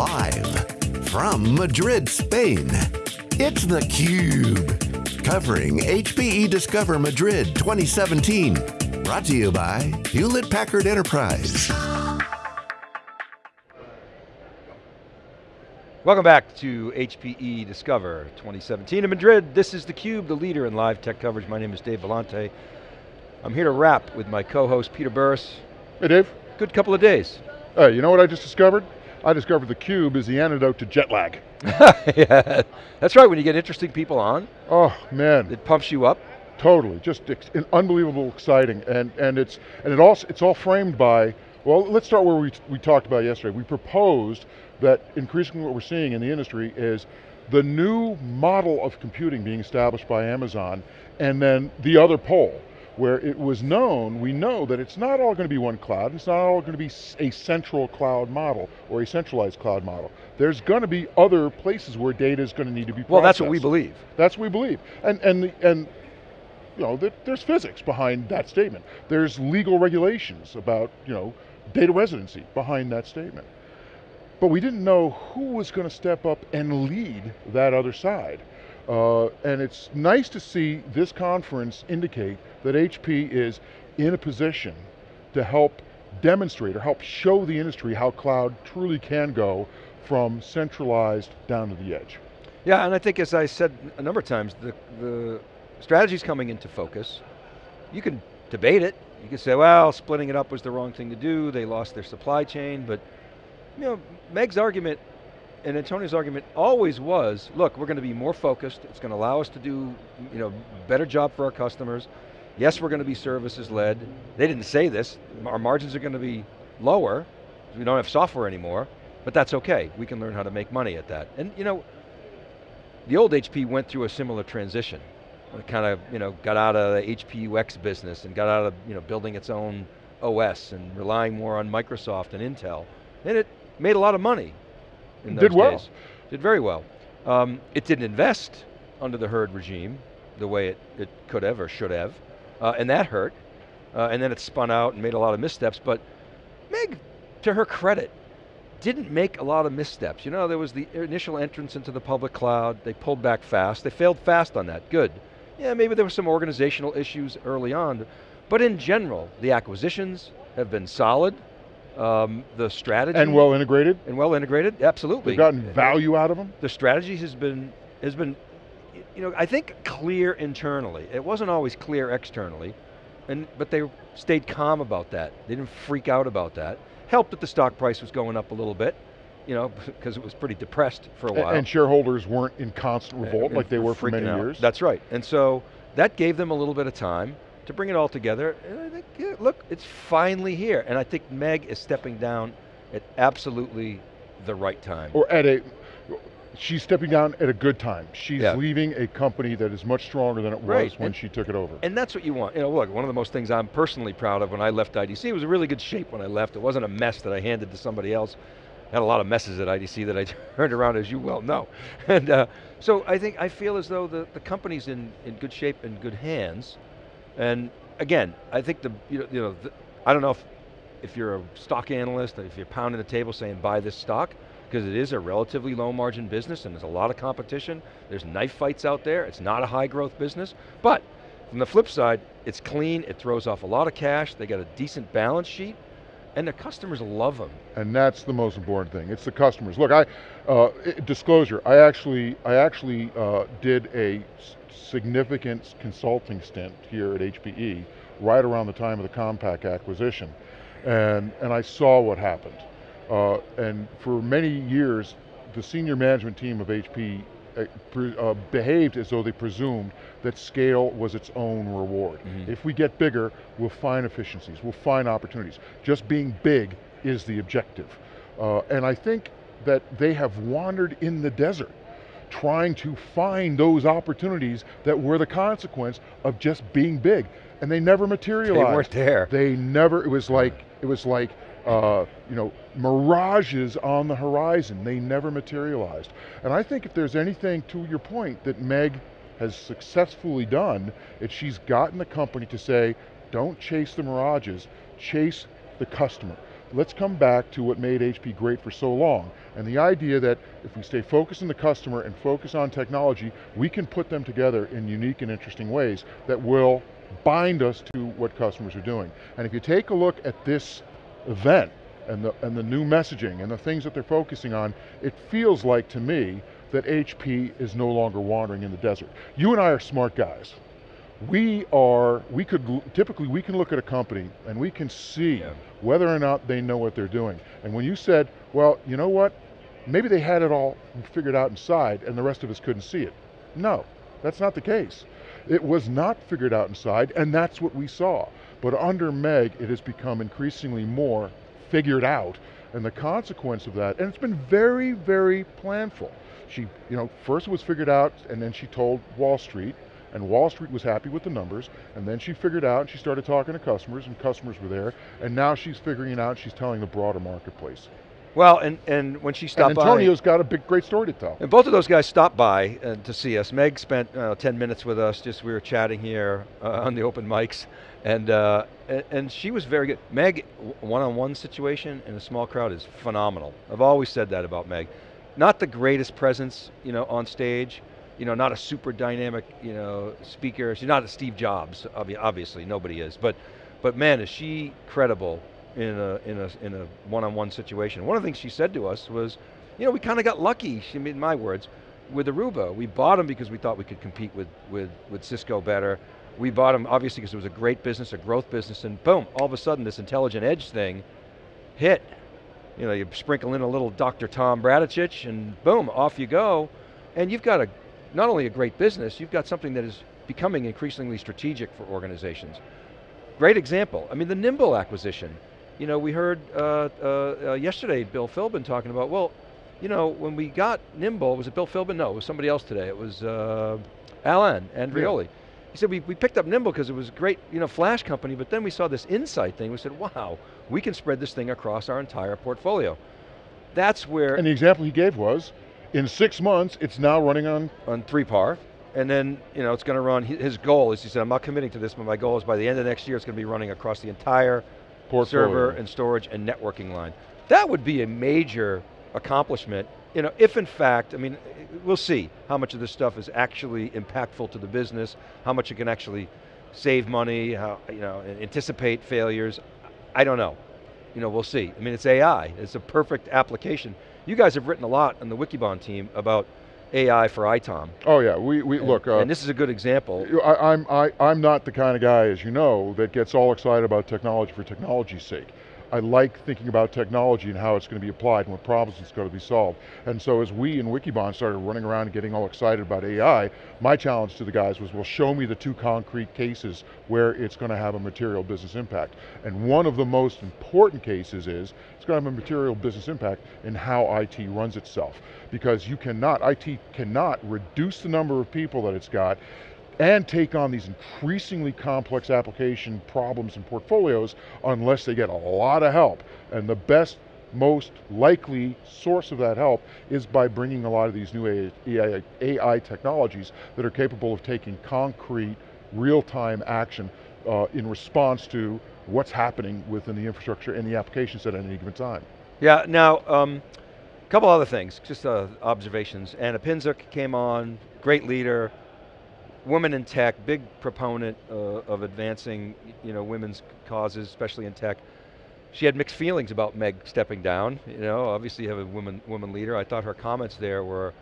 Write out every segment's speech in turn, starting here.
Live from Madrid, Spain, it's theCUBE. Covering HPE Discover Madrid 2017. Brought to you by Hewlett Packard Enterprise. Welcome back to HPE Discover 2017 in Madrid. This is theCUBE, the leader in live tech coverage. My name is Dave Vellante. I'm here to wrap with my co-host Peter Burris. Hey Dave. Good couple of days. Uh, you know what I just discovered? I discovered the cube is the antidote to jet lag. yeah, that's right, when you get interesting people on. Oh man. It pumps you up. Totally, just unbelievable exciting. And, and, it's, and it also, it's all framed by, well, let's start where we, we talked about yesterday. We proposed that increasingly what we're seeing in the industry is the new model of computing being established by Amazon and then the other pole where it was known, we know that it's not all going to be one cloud, it's not all going to be a central cloud model or a centralized cloud model. There's going to be other places where data is going to need to be processed. Well, that's what we believe. That's what we believe. And, and, the, and you know, there's physics behind that statement. There's legal regulations about, you know, data residency behind that statement. But we didn't know who was going to step up and lead that other side. Uh, and it's nice to see this conference indicate that HP is in a position to help demonstrate or help show the industry how cloud truly can go from centralized down to the edge. Yeah, and I think as I said a number of times, the, the strategy's coming into focus. You can debate it. You can say, well, splitting it up was the wrong thing to do. They lost their supply chain, but you know, Meg's argument and Antonio's argument always was, look, we're going to be more focused, it's going to allow us to do you know, better job for our customers. Yes, we're going to be services led. They didn't say this, our margins are going to be lower, we don't have software anymore, but that's okay. We can learn how to make money at that. And you know, the old HP went through a similar transition. It kind of, you know, got out of the HP UX business and got out of, you know, building its own OS and relying more on Microsoft and Intel. And it made a lot of money in those Did well. days. Did very well. Um, it didn't invest under the Hurd regime the way it, it could have or should have, uh, and that hurt. Uh, and then it spun out and made a lot of missteps, but Meg, to her credit, didn't make a lot of missteps. You know, there was the initial entrance into the public cloud, they pulled back fast, they failed fast on that, good. Yeah, maybe there were some organizational issues early on, but in general, the acquisitions have been solid, um, the strategy. And well integrated? And well integrated, absolutely. They've gotten value out of them? The strategy has been, has been, you know, I think clear internally. It wasn't always clear externally, and, but they stayed calm about that. They didn't freak out about that. Helped that the stock price was going up a little bit, you know, because it was pretty depressed for a while. And shareholders weren't in constant revolt and, like they were for many out. years. That's right, and so that gave them a little bit of time to bring it all together, and I think, yeah, look, it's finally here. And I think Meg is stepping down at absolutely the right time. Or at a, she's stepping down at a good time. She's yeah. leaving a company that is much stronger than it was right. when and, she took it over. And that's what you want. You know, look, one of the most things I'm personally proud of when I left IDC, it was a really good shape when I left. It wasn't a mess that I handed to somebody else. I had a lot of messes at IDC that I turned around, as you well know. And uh, so I think, I feel as though the, the company's in, in good shape and good hands. And again, I think the, you know, you know the, I don't know if, if you're a stock analyst, if you're pounding the table saying buy this stock, because it is a relatively low margin business and there's a lot of competition. There's knife fights out there. It's not a high growth business. But from the flip side, it's clean, it throws off a lot of cash, they got a decent balance sheet, and the customers love them. And that's the most important thing. It's the customers. Look, I uh, disclosure. I actually, I actually uh, did a significant consulting stint here at HPE right around the time of the Compaq acquisition. And, and I saw what happened. Uh, and for many years, the senior management team of HP uh, uh, behaved as though they presumed that scale was its own reward. Mm -hmm. If we get bigger, we'll find efficiencies, we'll find opportunities. Just being big is the objective. Uh, and I think that they have wandered in the desert trying to find those opportunities that were the consequence of just being big. And they never materialized. They weren't there. They never, it was like, it was like, uh, you know, mirages on the horizon. They never materialized. And I think if there's anything, to your point, that Meg has successfully done, it's she's gotten the company to say, don't chase the mirages, chase the customer. let's come back to what made HP great for so long. And the idea that if we stay focused on the customer and focus on technology, we can put them together in unique and interesting ways that will bind us to what customers are doing. And if you take a look at this event and the, and the new messaging and the things that they're focusing on, it feels like to me that HP is no longer wandering in the desert. You and I are smart guys we are, we could, typically we can look at a company and we can see yeah. whether or not they know what they're doing. And when you said, well, you know what, maybe they had it all figured out inside and the rest of us couldn't see it. No, that's not the case. It was not figured out inside and that's what we saw. But under Meg, it has become increasingly more figured out and the consequence of that, and it's been very, very planful. She, you know, first it was figured out and then she told Wall Street, and Wall Street was happy with the numbers, and then she figured out, and she started talking to customers, and customers were there, and now she's figuring it out, she's telling the broader marketplace. Well, and, and when she stopped and Antonio's by, got a big, great story to tell. And both of those guys stopped by uh, to see us. Meg spent uh, 10 minutes with us, just we were chatting here uh, on the open mics, and, uh, and, and she was very good. Meg, one-on-one -on -one situation in a small crowd is phenomenal. I've always said that about Meg. Not the greatest presence, you know, on stage, you know, not a super dynamic, you know, speaker. She's not a Steve Jobs, obviously, nobody is. But, but man, is she credible in a, in a, in a one-on-one situation. One of the things she said to us was, you know, we kind of got lucky, she made my words, with Aruba. We bought them because we thought we could compete with, with, with Cisco better. We bought them obviously because it was a great business, a growth business, and boom, all of a sudden this intelligent edge thing hit. You know, you sprinkle in a little Dr. Tom Bradicich and boom, off you go. And you've got a not only a great business, you've got something that is becoming increasingly strategic for organizations. Great example, I mean the Nimble acquisition. You know, we heard uh, uh, uh, yesterday Bill Philbin talking about, well, you know, when we got Nimble, was it Bill Philbin? No, it was somebody else today. It was uh, Alain Andreoli. Yeah. He said, we, we picked up Nimble because it was a great you know, flash company, but then we saw this insight thing. We said, wow, we can spread this thing across our entire portfolio. That's where- And the example he gave was, in six months, it's now running on? On 3PAR, and then you know, it's going to run, his goal is, he said, I'm not committing to this, but my goal is by the end of next year, it's going to be running across the entire Portfolio. server and storage and networking line. That would be a major accomplishment, you know, if in fact, I mean, we'll see how much of this stuff is actually impactful to the business, how much it can actually save money, how, you know, anticipate failures. I don't know. You know, we'll see. I mean, it's AI. It's a perfect application. You guys have written a lot on the Wikibon team about AI for ITOM. Oh yeah, we, we and, look. Uh, and this is a good example. I, I'm, I, I'm not the kind of guy, as you know, that gets all excited about technology for technology's sake. I like thinking about technology and how it's going to be applied and what problems it's going to be solved. And so as we in Wikibon started running around and getting all excited about AI, my challenge to the guys was, well, show me the two concrete cases where it's going to have a material business impact. And one of the most important cases is, it's going to have a material business impact in how IT runs itself. Because you cannot, IT cannot reduce the number of people that it's got and take on these increasingly complex application problems and portfolios unless they get a lot of help. And the best, most likely source of that help is by bringing a lot of these new AI, AI technologies that are capable of taking concrete, real-time action uh, in response to what's happening within the infrastructure and the applications at any given time. Yeah, now, um, a couple other things, just uh, observations. Ana Pinczuk came on, great leader, women in tech, big proponent uh, of advancing you know, women's causes, especially in tech. She had mixed feelings about Meg stepping down. You know, obviously you have a woman, woman leader. I thought her comments there were,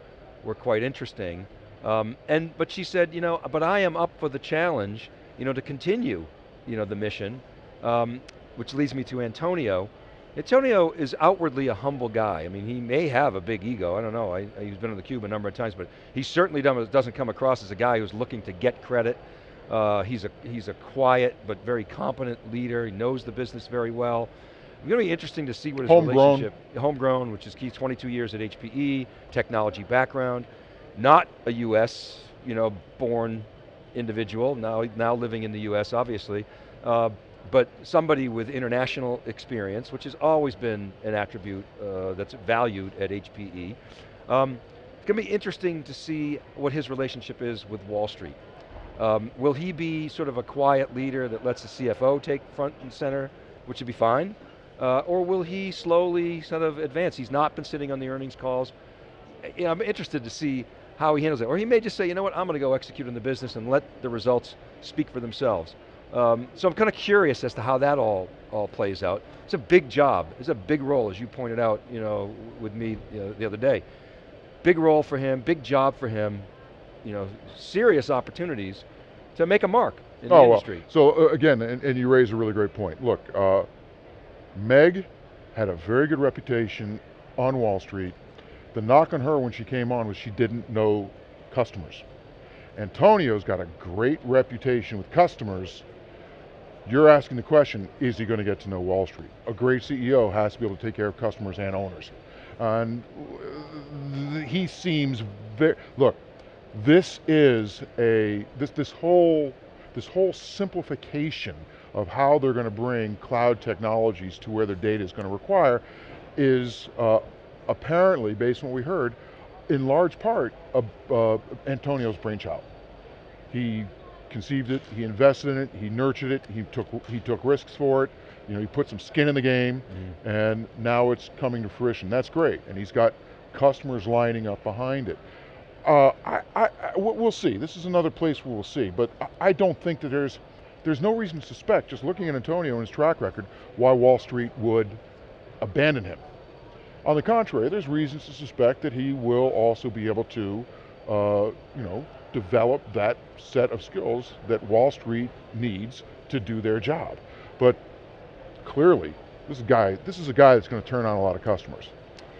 were quite interesting. Um, and, but she said, you know, but I am up for the challenge, you know, to continue, you know, the mission, um, which leads me to Antonio. Antonio is outwardly a humble guy. I mean, he may have a big ego, I don't know, I, he's been on the cube a number of times, but he certainly doesn't come across as a guy who's looking to get credit. Uh, he's, a, he's a quiet but very competent leader, he knows the business very well. It's going to be interesting to see what his homegrown. relationship, homegrown, which is key, 22 years at HPE, technology background, not a US, you know, born individual, now, now living in the US, obviously. Uh, but somebody with international experience, which has always been an attribute uh, that's valued at HPE. Um, it's going to be interesting to see what his relationship is with Wall Street. Um, will he be sort of a quiet leader that lets the CFO take front and center, which would be fine? Uh, or will he slowly sort of advance? He's not been sitting on the earnings calls. I'm interested to see how he handles it. Or he may just say, you know what, I'm going to go execute in the business and let the results speak for themselves. Um, so I'm kind of curious as to how that all, all plays out. It's a big job, it's a big role, as you pointed out you know, with me you know, the other day. Big role for him, big job for him, you know, serious opportunities to make a mark in oh, the industry. Well. So uh, again, and, and, you raise a really great point. Look, uh, Meg had a very good reputation on Wall Street the knock on her when she came on was she didn't know customers. Antonio's got a great reputation with customers. You're asking the question, is he going to get to know Wall Street? A great CEO has to be able to take care of customers and owners. And he seems very, look, this is a, this, this whole, this whole simplification of how they're going to bring cloud technologies to where their data is going to require is uh, apparently, based on what we heard, in large part, uh, Antonio's brainchild. He conceived it, he invested in it, he nurtured it, he took, he took risks for it, you know, he put some skin in the game, mm. and now it's coming to fruition. That's great, and he's got customers lining up behind it. Uh, I, I, we'll see. This is another place where we'll see, but I don't think that there's, there's no reason to suspect, just looking at Antonio and his track record, why Wall Street would abandon him. On the contrary, there's reasons to suspect that he will also be able to, uh, you know, develop that set of skills that Wall Street needs to do their job. But clearly, this is a guy, this is a guy that's going to turn on a lot of customers.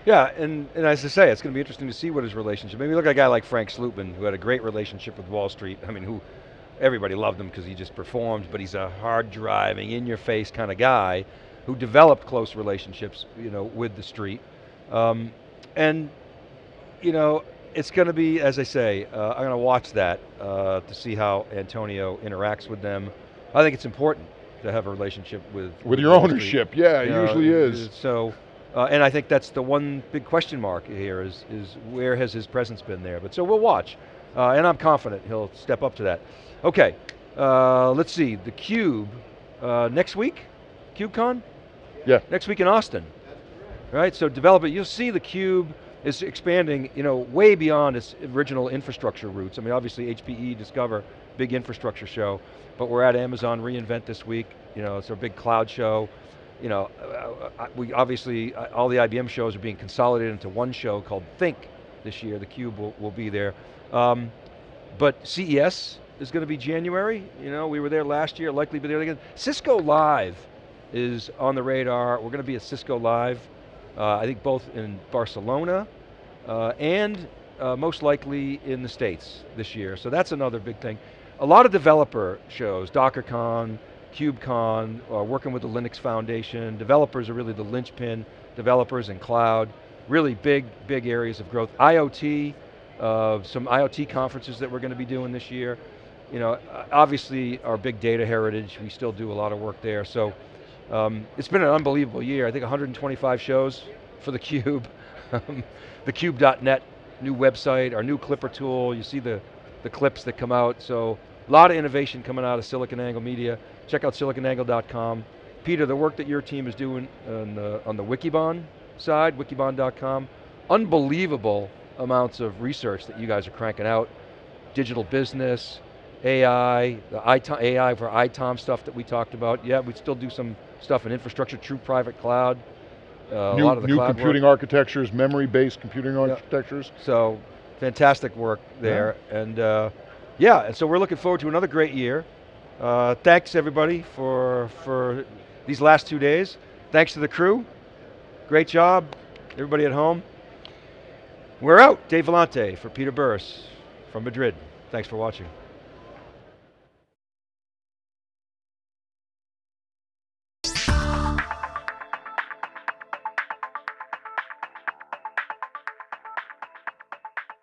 Yeah, and, and as I say, it's going to be interesting to see what his relationship, maybe look at a guy like Frank Slootman, who had a great relationship with Wall Street, I mean, who, everybody loved him because he just performed, but he's a hard driving, in your face kind of guy, who developed close relationships you know, with the street. Um, and, you know, it's going to be, as I say, uh, I'm going to watch that uh, to see how Antonio interacts with them. I think it's important to have a relationship with with your ownership. Yeah, it usually is. So, uh, and I think that's the one big question mark here is is where has his presence been there? But so we'll watch, uh, and I'm confident he'll step up to that. Okay, uh, let's see the Cube uh, next week, KubeCon. Yeah. Next week in Austin right? So develop it, you'll see the cube is expanding you know, way beyond its original infrastructure roots. I mean, obviously HPE, Discover, big infrastructure show, but we're at Amazon reInvent this week, you know, it's our big cloud show. You know, uh, uh, we obviously, uh, all the IBM shows are being consolidated into one show called Think this year, the cube will, will be there. Um, but CES is going to be January, you know, we were there last year, likely be there again. Cisco Live is on the radar, we're going to be at Cisco Live I think both in Barcelona uh, and uh, most likely in the States this year. So that's another big thing. A lot of developer shows, DockerCon, KubeCon, uh, working with the Linux Foundation. Developers are really the linchpin, developers and cloud. Really big, big areas of growth. IoT, uh, some IoT conferences that we're going to be doing this year. You know, obviously our big data heritage, we still do a lot of work there. So um, it's been an unbelievable year. I think 125 shows for theCUBE. Um, theCUBE.net, new website, our new Clipper tool. You see the, the clips that come out. So a lot of innovation coming out of SiliconANGLE Media. Check out siliconangle.com. Peter, the work that your team is doing on the, on the Wikibon side, wikibon.com, unbelievable amounts of research that you guys are cranking out. Digital business, AI, the AI for ITOM stuff that we talked about. Yeah, we still do some stuff in infrastructure, true private cloud. Uh, new, a lot of the new computing work. architectures, memory-based computing architectures. So, fantastic work there. Yeah. And uh, yeah, and so we're looking forward to another great year. Uh, thanks everybody for, for these last two days. Thanks to the crew. Great job, everybody at home. We're out. Dave Vellante for Peter Burris from Madrid. Thanks for watching.